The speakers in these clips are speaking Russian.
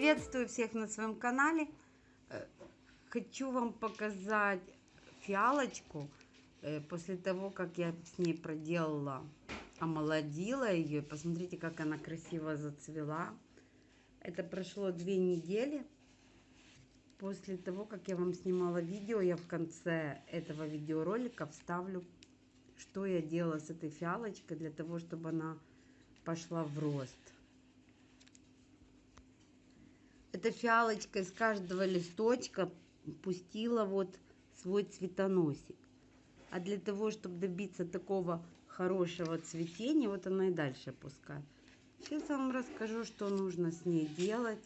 Приветствую всех на своем канале. Э, Хочу вам показать фиалочку. э, После того, как я с ней проделала, омолодила ее. Посмотрите, как она красиво зацвела. Это прошло две недели. После того, как я вам снимала видео, я в конце этого видеоролика вставлю, что я делала с этой фиалочкой для того, чтобы она пошла в рост. Эта фиалочка из каждого листочка пустила вот свой цветоносик. А для того, чтобы добиться такого хорошего цветения, вот она и дальше пускает. Сейчас я вам расскажу, что нужно с ней делать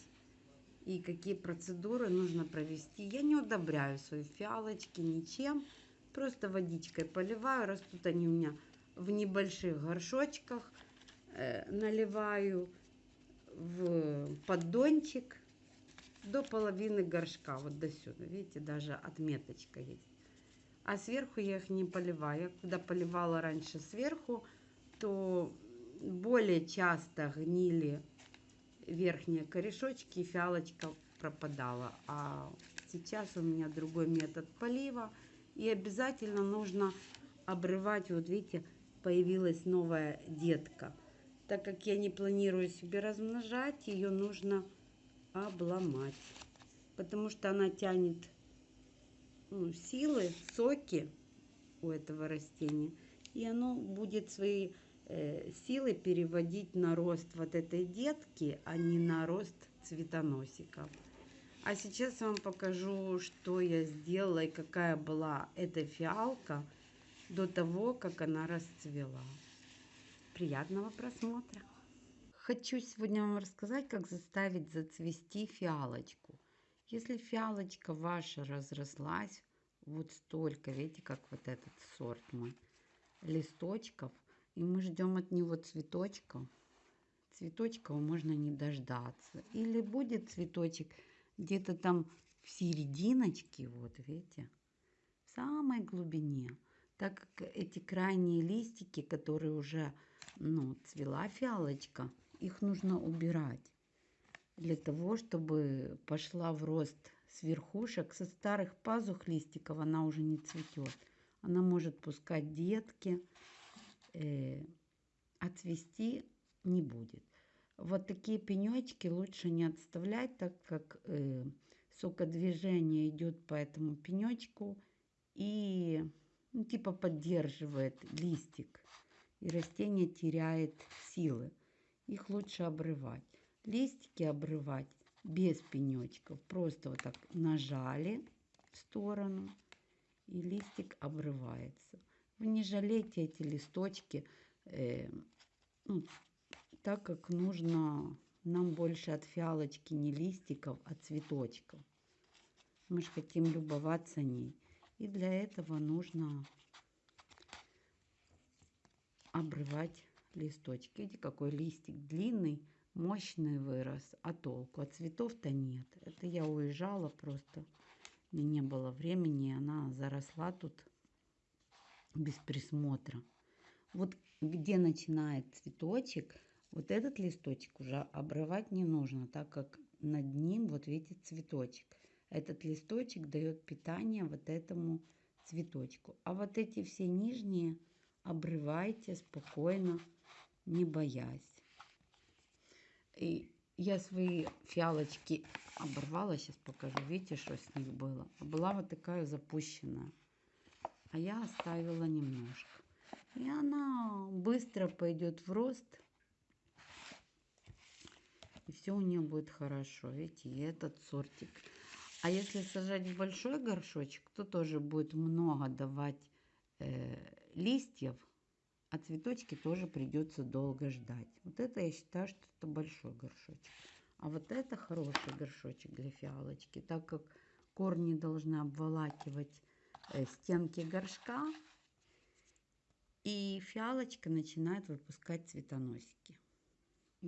и какие процедуры нужно провести. Я не удобряю свои фиалочки ничем, просто водичкой поливаю. Растут они у меня в небольших горшочках. Э, наливаю в поддончик до половины горшка, вот до сюда. Видите, даже отметочка есть. А сверху я их не поливаю. Я когда поливала раньше сверху, то более часто гнили верхние корешочки, и фиалочка пропадала. А сейчас у меня другой метод полива. И обязательно нужно обрывать, вот видите, появилась новая детка. Так как я не планирую себе размножать, ее нужно обломать. Потому что она тянет ну, силы, соки у этого растения. И оно будет свои э, силы переводить на рост вот этой детки, а не на рост цветоносиков. А сейчас я вам покажу, что я сделала и какая была эта фиалка до того, как она расцвела. Приятного просмотра! Хочу сегодня вам рассказать, как заставить зацвести фиалочку. Если фиалочка ваша разрослась вот столько, видите, как вот этот сорт мой, листочков, и мы ждем от него цветочков, цветочков можно не дождаться. Или будет цветочек где-то там в серединочке, вот видите, в самой глубине. Так как эти крайние листики, которые уже, ну, цвела фиалочка, их нужно убирать для того, чтобы пошла в рост с верхушек. Со старых пазух листиков она уже не цветет. Она может пускать детки, э, а не будет. Вот такие пенечки лучше не отставлять, так как э, сокодвижение идет по этому пенечку и ну, типа поддерживает листик. И растение теряет силы их лучше обрывать. Листики обрывать без пенечков. Просто вот так нажали в сторону, и листик обрывается. Вы не жалейте эти листочки, э, ну, так как нужно нам больше от фиалочки не листиков, а цветочков. Мы же хотим любоваться ней. И для этого нужно обрывать листочки. Видите, какой листик длинный, мощный вырос, а толку? А цветов-то нет. Это я уезжала просто, мне не было времени, она заросла тут без присмотра. Вот где начинает цветочек, вот этот листочек уже обрывать не нужно, так как над ним, вот видите, цветочек. Этот листочек дает питание вот этому цветочку. А вот эти все нижние обрывайте спокойно, не боясь. И я свои фиалочки оборвала, сейчас покажу. Видите, что с них было? Была вот такая запущенная. А я оставила немножко. И она быстро пойдет в рост. И все у нее будет хорошо. Видите, и этот сортик. А если сажать в большой горшочек, то тоже будет много давать э, листьев а цветочки тоже придется долго ждать. Вот это я считаю, что это большой горшочек. А вот это хороший горшочек для фиалочки, так как корни должны обволакивать э, стенки горшка. И фиалочка начинает выпускать цветоносики.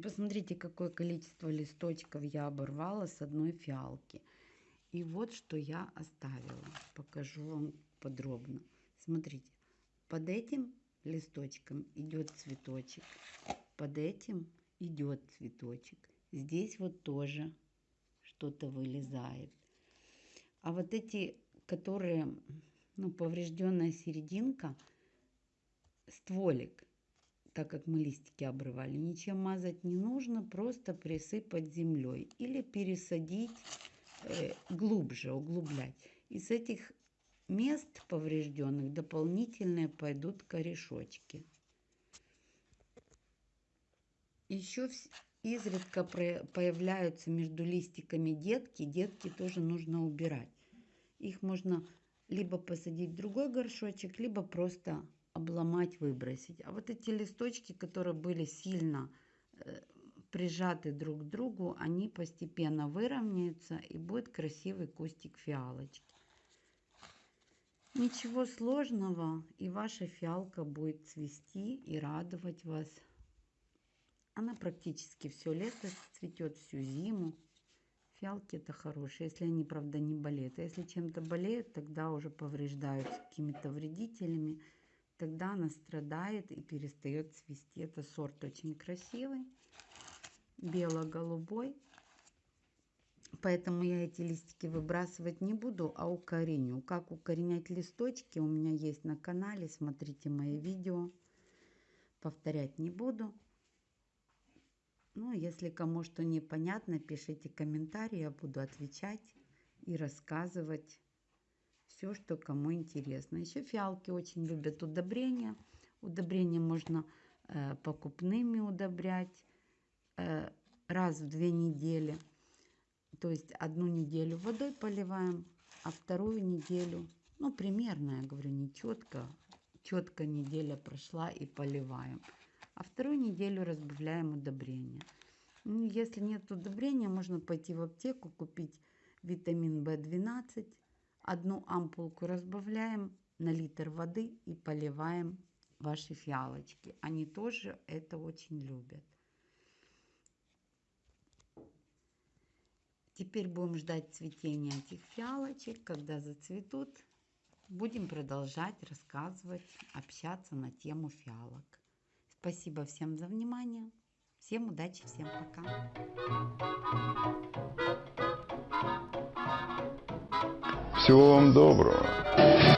Посмотрите, какое количество листочков я оборвала с одной фиалки. И вот что я оставила. Покажу вам подробно. Смотрите, под этим листочком идет цветочек. Под этим идет цветочек. Здесь вот тоже что-то вылезает. А вот эти, которые, ну, поврежденная серединка, стволик, так как мы листики обрывали, ничем мазать не нужно, просто присыпать землей или пересадить э, глубже, углублять. Из этих мест поврежденных дополнительные пойдут корешочки. Еще изредка появляются между листиками детки. Детки тоже нужно убирать. Их можно либо посадить в другой горшочек, либо просто обломать, выбросить. А вот эти листочки, которые были сильно э, прижаты друг к другу, они постепенно выровняются и будет красивый кустик фиалочки. Ничего сложного, и ваша фиалка будет цвести и радовать вас. Она практически все лето цветет, всю зиму. Фиалки это хорошие, если они, правда, не болеют. А если чем-то болеют, тогда уже повреждаются какими-то вредителями. Тогда она страдает и перестает цвести. Это сорт очень красивый, бело-голубой. Поэтому я эти листики выбрасывать не буду, а укореню. Как укоренять листочки у меня есть на канале. Смотрите мои видео. Повторять не буду. Ну, если кому что непонятно, пишите комментарии, я буду отвечать и рассказывать все, что кому интересно. Еще фиалки очень любят удобрения. Удобрения можно э, покупными удобрять э, раз в две недели. То есть одну неделю водой поливаем, а вторую неделю, ну примерно, я говорю, не четко, четко неделя прошла и поливаем а вторую неделю разбавляем удобрения. Ну, если нет удобрения, можно пойти в аптеку, купить витамин В12, одну ампулку разбавляем на литр воды и поливаем ваши фиалочки. Они тоже это очень любят. Теперь будем ждать цветения этих фиалочек. Когда зацветут, будем продолжать рассказывать, общаться на тему фиалок. Спасибо всем за внимание. Всем удачи, всем пока. Всего вам доброго.